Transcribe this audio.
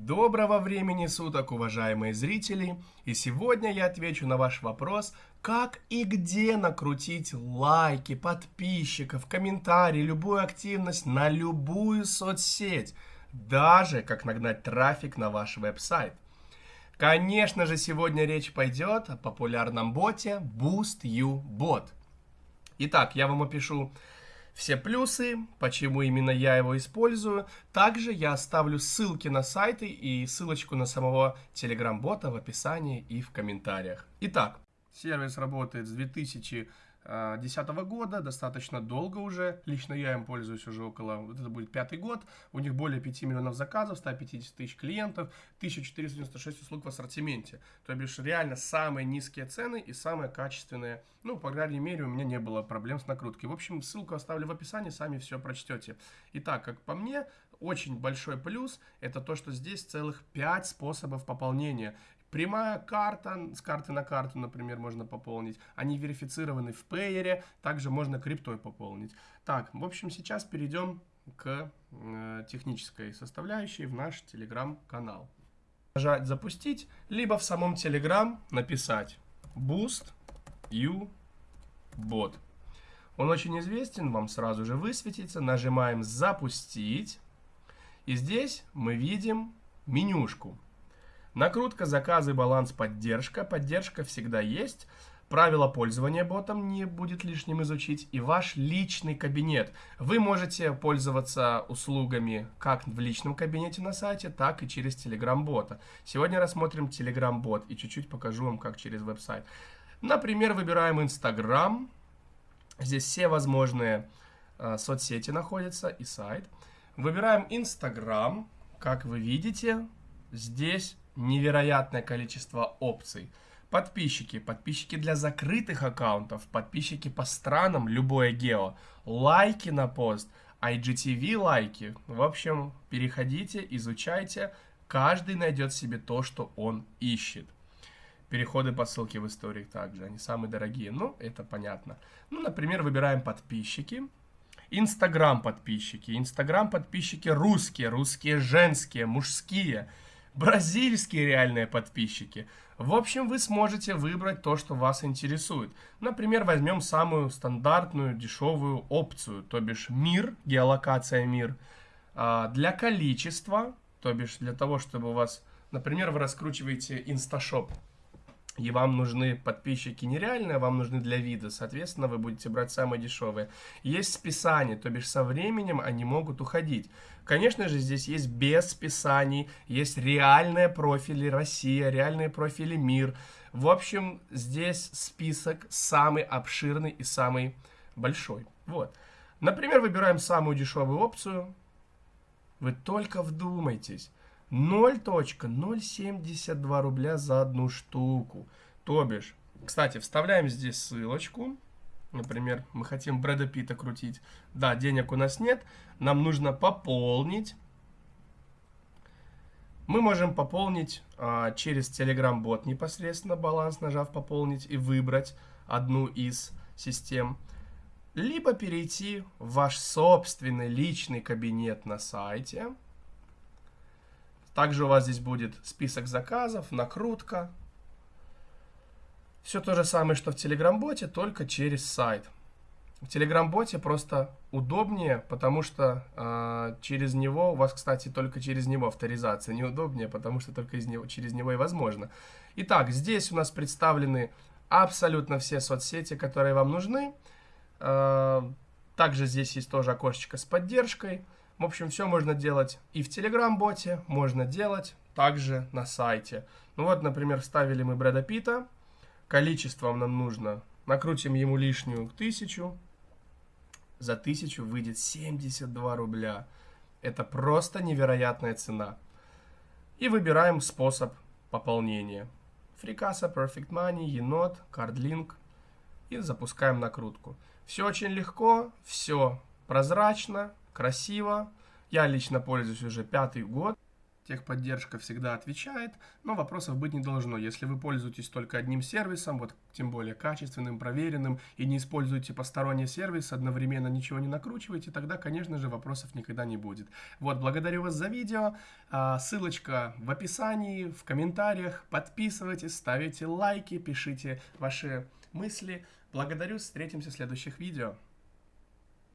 Доброго времени суток, уважаемые зрители! И сегодня я отвечу на ваш вопрос, как и где накрутить лайки, подписчиков, комментарии, любую активность на любую соцсеть, даже как нагнать трафик на ваш веб-сайт. Конечно же, сегодня речь пойдет о популярном боте BoostUBot. Итак, я вам опишу все плюсы, почему именно я его использую. Также я оставлю ссылки на сайты и ссылочку на самого Telegram-бота в описании и в комментариях. Итак, сервис работает с 2000 2010 года, достаточно долго уже. Лично я им пользуюсь уже около, вот это будет пятый год. У них более 5 миллионов заказов, 150 тысяч клиентов, 1496 услуг в ассортименте. То бишь реально самые низкие цены и самые качественные. Ну, по крайней мере, у меня не было проблем с накруткой. В общем, ссылку оставлю в описании, сами все прочтете. Итак, как по мне, очень большой плюс это то, что здесь целых 5 способов пополнения. Прямая карта, с карты на карту, например, можно пополнить. Они верифицированы в пейере, также можно криптой пополнить. Так, в общем, сейчас перейдем к э, технической составляющей в наш телеграм-канал. Нажать «Запустить», либо в самом телеграм написать Boost U Bot. Он очень известен, вам сразу же высветится. Нажимаем «Запустить». И здесь мы видим менюшку. Накрутка, заказы, баланс, поддержка. Поддержка всегда есть. Правила пользования ботом не будет лишним изучить. И ваш личный кабинет. Вы можете пользоваться услугами как в личном кабинете на сайте, так и через Telegram-бота. Сегодня рассмотрим Telegram-бот и чуть-чуть покажу вам, как через веб-сайт. Например, выбираем Instagram. Здесь все возможные э, соцсети находятся и сайт. Выбираем Instagram. Как вы видите, здесь невероятное количество опций. Подписчики, подписчики для закрытых аккаунтов, подписчики по странам, любое гео, лайки на пост, IGTV лайки. В общем, переходите, изучайте, каждый найдет себе то, что он ищет. Переходы по ссылке в истории также, они самые дорогие, ну, это понятно. Ну, например, выбираем подписчики, Инстаграм подписчики, Инстаграм подписчики русские, русские женские, мужские – бразильские реальные подписчики. В общем, вы сможете выбрать то, что вас интересует. Например, возьмем самую стандартную дешевую опцию, то бишь мир, геолокация мир. А, для количества, то бишь для того, чтобы у вас, например, вы раскручиваете инсташоп, и вам нужны подписчики нереальные, вам нужны для вида, соответственно, вы будете брать самые дешевые. Есть списания, то бишь со временем они могут уходить. Конечно же, здесь есть без списаний, есть реальные профили Россия, реальные профили мир. В общем, здесь список самый обширный и самый большой. Вот. Например, выбираем самую дешевую опцию. Вы только вдумайтесь. 0.072 рубля за одну штуку. То бишь, кстати, вставляем здесь ссылочку. Например, мы хотим Брэда Питта крутить. Да, денег у нас нет. Нам нужно пополнить. Мы можем пополнить а, через Telegram-бот непосредственно баланс, нажав «Пополнить» и выбрать одну из систем. Либо перейти в ваш собственный личный кабинет на сайте – также у вас здесь будет список заказов, накрутка. Все то же самое, что в Telegram-боте, только через сайт. В Telegram-боте просто удобнее, потому что э, через него, у вас, кстати, только через него авторизация неудобнее, потому что только из него, через него и возможно. Итак, здесь у нас представлены абсолютно все соцсети, которые вам нужны. Э, также здесь есть тоже окошечко с поддержкой. В общем, все можно делать и в Telegram-боте, можно делать также на сайте. Ну вот, например, вставили мы Брэда Питта, количеством нам нужно, накрутим ему лишнюю тысячу, за тысячу выйдет 72 рубля. Это просто невероятная цена. И выбираем способ пополнения. Фрикаса, Perfect Money, Енот, CardLink. И запускаем накрутку. Все очень легко, все прозрачно, красиво. Я лично пользуюсь уже пятый год. Техподдержка всегда отвечает, но вопросов быть не должно. Если вы пользуетесь только одним сервисом, вот тем более качественным, проверенным, и не используете посторонний сервис, одновременно ничего не накручиваете, тогда, конечно же, вопросов никогда не будет. Вот, благодарю вас за видео. А, ссылочка в описании, в комментариях. Подписывайтесь, ставите лайки, пишите ваши мысли. Благодарю, встретимся в следующих видео.